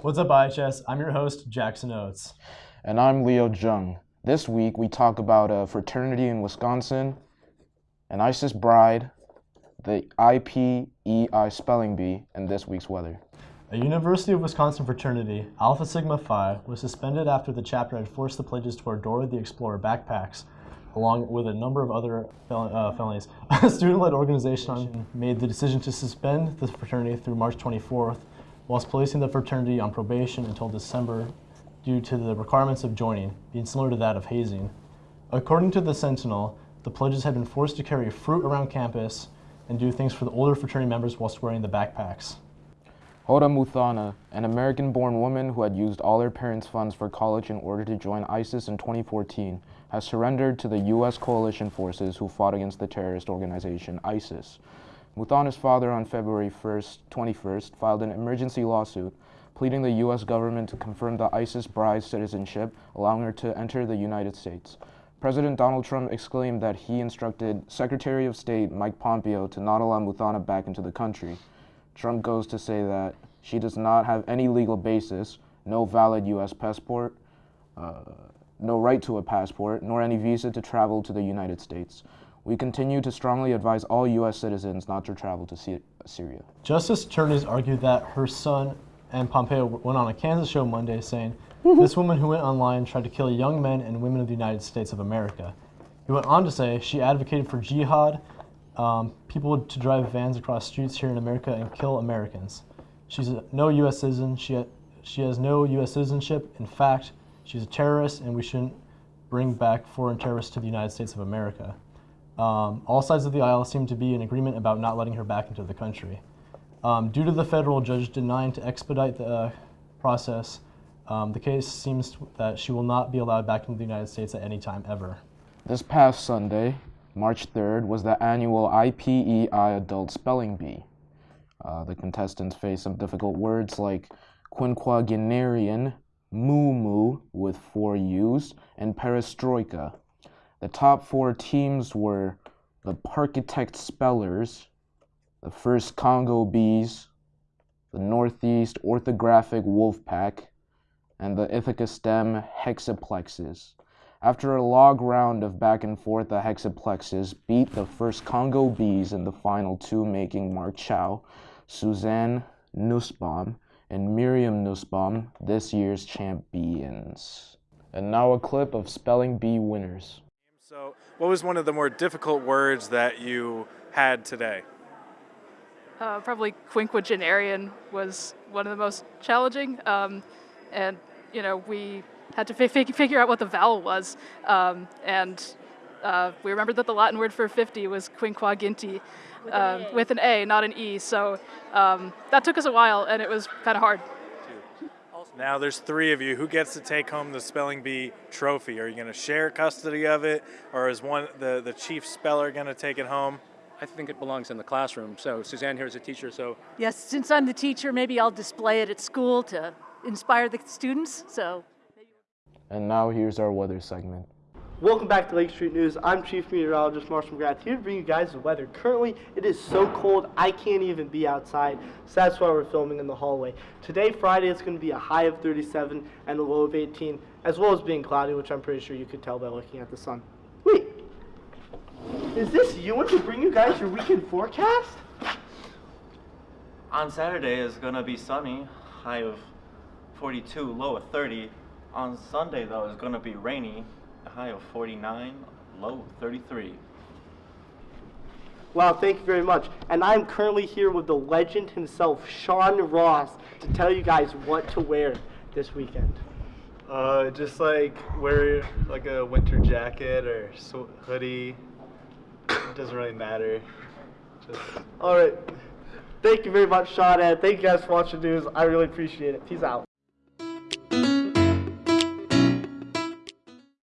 What's up, IHS? I'm your host, Jackson Oates. And I'm Leo Jung. This week we talk about a fraternity in Wisconsin, an ISIS bride, the IPEI spelling bee, and this week's weather. A University of Wisconsin fraternity, Alpha Sigma Phi, was suspended after the chapter had forced the pledges to wear Dora the Explorer backpacks, along with a number of other fel uh, felonies. A student-led organization made the decision to suspend the fraternity through March 24th, whilst placing the fraternity on probation until December due to the requirements of joining, being similar to that of hazing. According to the Sentinel, the pledges had been forced to carry fruit around campus and do things for the older fraternity members whilst wearing the backpacks. Hoda Muthana, an American-born woman who had used all her parents' funds for college in order to join ISIS in 2014, has surrendered to the U.S. coalition forces who fought against the terrorist organization ISIS. Muthana's father on February 1st, 21st filed an emergency lawsuit pleading the U.S. government to confirm the ISIS bride's citizenship, allowing her to enter the United States. President Donald Trump exclaimed that he instructed Secretary of State Mike Pompeo to not allow Muthana back into the country. Trump goes to say that she does not have any legal basis, no valid U.S. passport, uh, no right to a passport, nor any visa to travel to the United States. We continue to strongly advise all U.S. citizens not to travel to Syria. Justice attorneys argued that her son and Pompeo went on a Kansas show Monday saying, this woman who went online tried to kill young men and women of the United States of America. He went on to say she advocated for jihad um, people to drive vans across streets here in America and kill Americans. She's a, no U.S. citizen. She, ha she has no U.S. citizenship. In fact, she's a terrorist, and we shouldn't bring back foreign terrorists to the United States of America. Um, all sides of the aisle seem to be in agreement about not letting her back into the country. Um, due to the federal judge denying to expedite the uh, process, um, the case seems that she will not be allowed back into the United States at any time ever. This past Sunday, March 3rd was the annual IPEI Adult Spelling Bee. Uh, the contestants faced some difficult words like quinquagenarian, muumuu with four U's, and perestroika. The top four teams were the Parkitect Spellers, the First Congo Bees, the Northeast Orthographic Wolfpack, and the Ithaca STEM Hexaplexes. After a log round of back and forth, the Hexaplexes beat the first Congo Bees in the final two, making Mark Chow, Suzanne Nussbaum, and Miriam Nussbaum this year's champions. And now a clip of Spelling Bee winners. So, what was one of the more difficult words that you had today? Uh, probably quinquagenarian was one of the most challenging. Um, and, you know, we had to figure out what the vowel was. Um, and uh, we remembered that the Latin word for 50 was quinquaginta, with, uh, an with an A, not an E. So um, that took us a while, and it was kind of hard. Now there's three of you. Who gets to take home the spelling bee trophy? Are you going to share custody of it, or is one the the chief speller going to take it home? I think it belongs in the classroom. So Suzanne here is a teacher. So yes, since I'm the teacher, maybe I'll display it at school to inspire the students. So. And now here's our weather segment. Welcome back to Lake Street News. I'm Chief Meteorologist Marshall McGrath here to bring you guys the weather. Currently, it is so cold I can't even be outside, so that's why we're filming in the hallway. Today, Friday, it's going to be a high of 37 and a low of 18, as well as being cloudy, which I'm pretty sure you could tell by looking at the sun. Wait, is this Ewan to bring you guys your weekend forecast? On Saturday, it's going to be sunny, high of 42, low of 30. On Sunday, though, it's going to be rainy, high of 49, low 33. Wow, thank you very much. And I'm currently here with the legend himself, Sean Ross, to tell you guys what to wear this weekend. Uh, just like wear like a winter jacket or hoodie. It doesn't really matter. Just... All right. Thank you very much, Sean, and thank you guys for watching the news. I really appreciate it. Peace out.